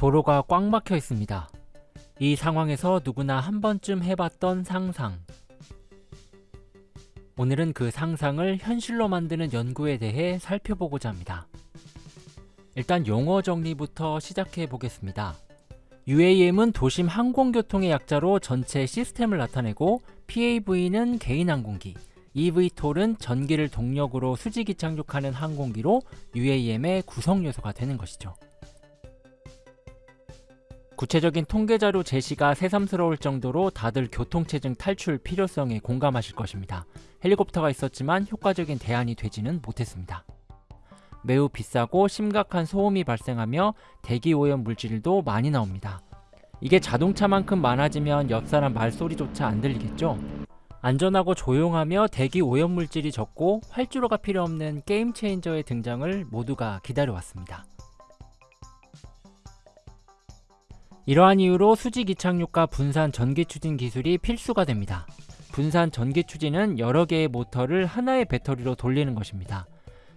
도로가 꽉 막혀 있습니다. 이 상황에서 누구나 한 번쯤 해봤던 상상. 오늘은 그 상상을 현실로 만드는 연구에 대해 살펴보고자 합니다. 일단 용어 정리부터 시작해 보겠습니다. UAM은 도심 항공교통의 약자로 전체 시스템을 나타내고 PAV는 개인 항공기, eVTOL은 전기를 동력으로 수직이 착륙하는 항공기로 UAM의 구성 요소가 되는 것이죠. 구체적인 통계자료 제시가 새삼스러울 정도로 다들 교통체증 탈출 필요성에 공감하실 것입니다. 헬리콥터가 있었지만 효과적인 대안이 되지는 못했습니다. 매우 비싸고 심각한 소음이 발생하며 대기오염 물질도 많이 나옵니다. 이게 자동차만큼 많아지면 옆사람 말소리조차 안 들리겠죠? 안전하고 조용하며 대기 오염 물질이 적고 활주로가 필요 없는 게임 체인저의 등장을 모두가 기다려왔습니다. 이러한 이유로 수직 이착륙과 분산 전기 추진 기술이 필수가 됩니다. 분산 전기 추진은 여러 개의 모터를 하나의 배터리로 돌리는 것입니다.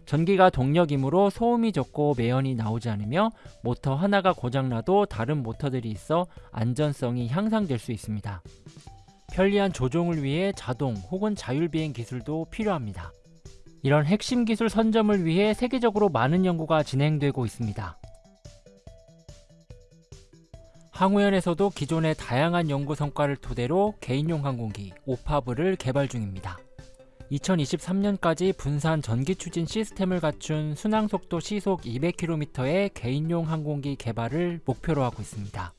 전기가 동력이므로 소음이 적고 매연이 나오지 않으며 모터 하나가 고장나도 다른 모터들이 있어 안전성이 향상될 수 있습니다. 편리한 조종을 위해 자동 혹은 자율비행 기술도 필요합니다. 이런 핵심 기술 선점을 위해 세계적으로 많은 연구가 진행되고 있습니다. 항우연에서도 기존의 다양한 연구 성과를 토대로 개인용 항공기 오파브를 개발 중입니다. 2023년까지 분산 전기 추진 시스템을 갖춘 순항속도 시속 200km의 개인용 항공기 개발을 목표로 하고 있습니다.